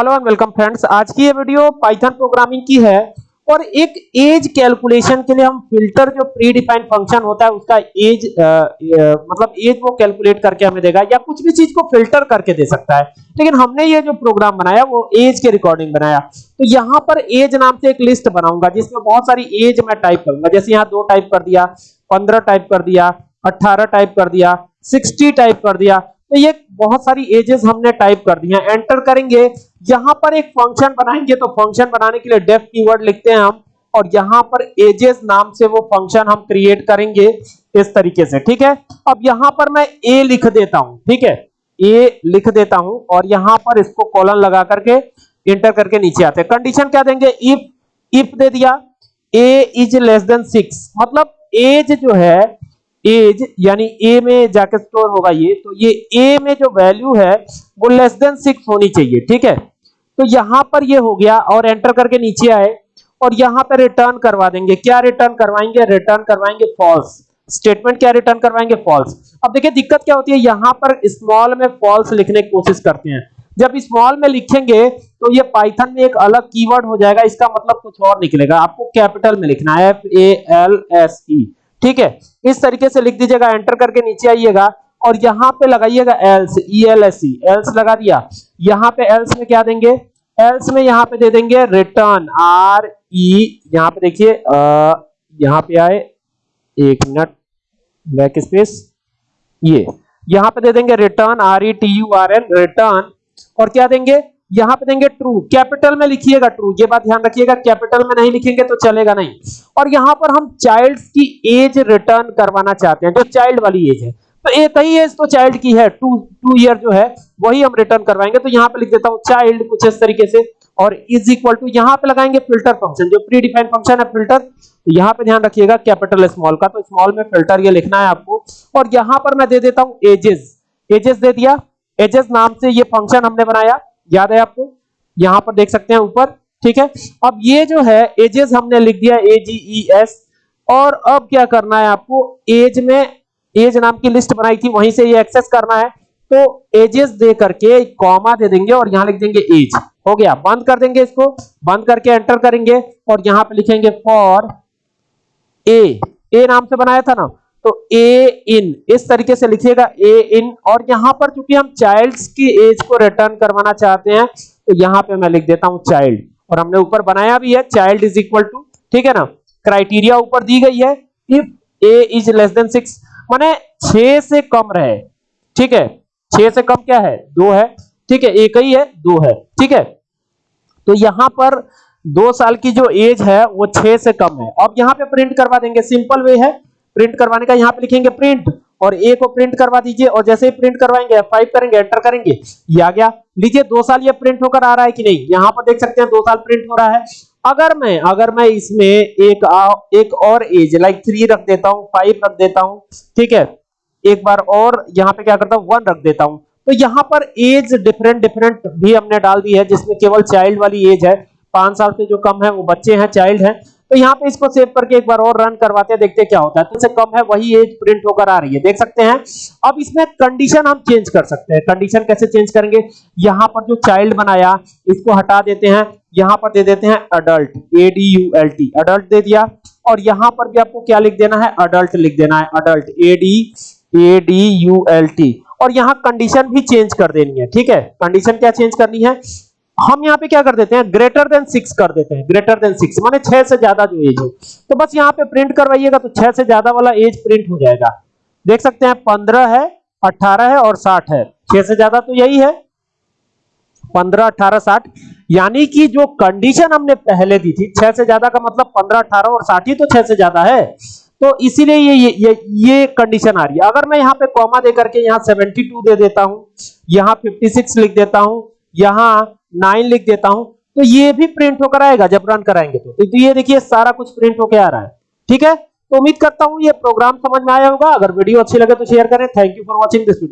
Hello and welcome friends. आज की ये वीडियो पाइथन प्रोग्रामिंग की है और एक एज कैलकुलेशन के लिए हम फ़िल्टर जो प्री डिफाइंड फ़ंक्शन होता है उसका एज मतलब एज वो कैलकुलेट करके हमें देगा या कुछ भी चीज़ को फ़िल्टर करके दे सकता है। लेकिन हमने ये जो प्रोग्राम बनाया वो एज के रिकॉर्डिंग बनाया। तो यहाँ पर एज नाम से एक लिस्ट बनाऊँगा जिसमें बहुत सारी एज मैं टाइप करूँगा। जैसे यहाँ दो टाइप कर दिया, पंद्रह टाइप कर दिया अट्ठारह टाइप कर दिया सिक्सटी टाइप कर दिया तो ये बहुत सारी एजेस हमने टाइप कर दी हैं। एंटर करेंगे। यहाँ पर एक फ़ंक्शन बनाएँगे तो फ़ंक्शन बनाने के लिए डेफ कीवर्ड लिखते हैं हम। और यहाँ पर एजेस नाम से वो फ़ंक्शन हम क्रिएट करेंगे इस तरीके से, ठीक है? अब यहाँ पर मैं ए लिख देता हूँ, ठीक है? ए लिख देता हूँ और यहाँ पर इसको कॉलन लगा करके इंटर करके नीचे आते हैं। कंडीशन क्या देंगे? इफ़ इफ़ दे दिया। A is less than six मतलब एज जो है एज यानी ए में जाके स्टोर होगा ये तो ये ए में जो वैल्यू है, वो लेस देन सिक्स होनी चाहिए, ठीक है? तो यहाँ पर ये हो गया और एंटर करके नीचे आए और यहाँ पर रिटर्न करवा देंगे। क्या रिटर्न करवाएँगे? रिटर्न करवाएँगे फॉल्स स्टेटमेंट क्या रिटर्न करवाएँगे? फॉल्स अब देखिए, दिक्कत क्या होती है? यहाँ पर स्मॉल में फॉल्स लिखने की कोशिश करते हैं। जब स्मॉल में लिखेंगे तो ये पाइथन में एक अलग कीवर्ड हो जाएगा। इसका मतलब कुछ और निकलेगा। आपको कैपिटल में लिखना है F A L S E ठीक है? इस तरीके से लिख दीजिएगा एंटर करके नीचे आइएगा और यहाँ पे लगाइएगा else E L S C else लगा दिया। यहाँ पे एल्स में क्या देंगे? एल्स में यहाँ पे दे देंगे रिटर्न आर ई यहाँ पे देखिए यहाँ पे आए, एक मिनट बैक स्पेस ये। यहाँ पे दे देंगे return R E T U R N return और क्या देंगे? यहाँ पे देंगे ट्रू कैपिटल में लिखिएगा ट्रू ये बात ध्यान रखिएगा कैपिटल में नहीं लिखेंगे तो चलेगा नहीं। और यहाँ पर हम चाइल्ड की एज रिटर्न करवाना चाहते हैं, जो चाइल्ड वाली एज है। तो एक ही एज तो चाइल्ड की है टू टू ईयर जो है, वही हम रिटर्न करवाएँगे। तो यहाँ पे लिख देता हूँ चाइल्ड कुछ इस तरीके से, और इज़ इक्वल टू यहाँ पे लगाएँगे फ़िल्टर फ़ंक्शन जो प्री डिफाइंड फ़ंक्शन है फ़िल्टर तो यहाँ पे ध्यान रखिएगा कैपिटल स्मॉल का तो स्मॉल में फ़िल्टर ये लिखना है आपको। और यहाँ पर मैं दे देता हूँ एजेस एजेस दे दिया एजेस नाम से ये फ़ंक्शन हमने बनाया। याद है आपको? यहाँ पर देख सकते हैं ऊपर, ठीक है? अब ये जो है एजेस हमने लिख दिया ए जी ई एस और अब क्या करना है आपको? एज में एज नाम की लिस्ट बनाई थी, वहीं से ये एक्सेस करना है। तो एजेस दे करके कॉमा दे देंगे और यहाँ लिख देंगे एज हो गया? बंद कर देंगे इसको, बंद करके एंटर करेंगे और यहाँ पे लिखेंगे फॉर ए ए नाम से बनाया था ना? तो ए इन इस तरीके से लिखिएगा ए इन और यहाँ पर चूँकि हम चाइल्ड्स की एज को रिटर्न करवाना चाहते हैं तो यहाँ पे मैं लिख देता हूँ चाइल्ड और हमने ऊपर बनाया भी है चाइल्ड इज़ इक्वल टू ठीक है ना? क्राइटेरिया ऊपर दी गई है if A is less than six माने छह से कम रहे, ठीक है? छह से कम क्या है? दो है, ठीक है? एक ही है, दो है, ठीक है? तो यहाँ पर दो साल की जो एज है, वो छह से कम है। अब यहाँ पे प्रिंट करवा देंगे सिंपल वे है। प्रिंट करवाने का यहाँ पे लिखेंगे प्रिंट और ए को प्रिंट करवा दीजिए और जैसे ही प्रिंट करवाएँगे F5 करेंगे एंटर करेंगे ये आ गया। लीजिए दो साल ये प्रिंट होकर आ रहा है कि नहीं? यहाँ पर देख सकते हैं दो साल प्रिंट हो रहा है। अगर मैं अगर मैं इसमें एक आ, एक और एज लाइक थ्री रख देता हूँ फाइव रख देता हूँ ठीक है? एक बार और यहाँ पे क्या करता हूँ वन रख देता हूँ। तो यहाँ पर एज डिफरेंट डिफरेंट भी हमने डाल दी है जिसमें केवल चाइल्ड वाली एज है। पाँच साल से जो कम है वो बच्चे हैं चाइल्ड हैं। तो यहाँ पे इसको सेव करके एक बार और रन करवाते हैं, देखते हैं क्या होता है। तो कम है, वही एज प्रिंट होकर आ रही है। देख सकते हैं। अब इसमें कंडीशन हम चेंज कर सकते हैं। कंडीशन कैसे चेंज करेंगे? यहाँ पर जो चाइल्ड बनाया, इसको हटा देते हैं। यहाँ पर दे देते हैं adult A D U L T adult दे दिया। और यहाँ पर भी आपको क्या लिख देना है? अडल्ट लिख देना है। Adult A D A D U L T और यहाँ कंडीशन भी चेंज कर देनी है, ठीक है? कंडीशन क्या चेंज करनी है? हम यहाँ पे क्या कर देते हैं? ग्रेटर देन सिक्स कर देते हैं। ग्रेटर देन सिक्स माने छह से ज़्यादा जो एज हो। तो बस यहाँ पे प्रिंट करवाइएगा तो छह से ज़्यादा वाला एज प्रिंट हो जाएगा। देख सकते हैं पंद्रह है अठारह है और साठ है। छह से ज़्यादा तो यही है। पंद्रह अठारह साठ। यानी कि जो कंडीशन हमने पहले दी थी छह से ज़्यादा का मतलब पंद्रह अठारह और साठ ही तो छह से ज़्यादा है। तो इसीलिए ये ये, ये कंडीशन आ रही है। अगर मैं यहाँ पे कॉमा दे करके यहाँ 72 दे देता हूँ यहाँ 56 लिख देता हूँ यहाँ नाइन लिख देता हूँ तो ये भी प्रिंट होकर आएगा जब रन कराएँगे तो, तो ये देखिए सारा कुछ प्रिंट होकर आ रहा है। ठीक है? तो उम्मीद करता हूँ ये प्रोग्राम समझ में आया होगा। अगर वीडियो अच्छी लगे तो शेयर करें। Thank you for watching this video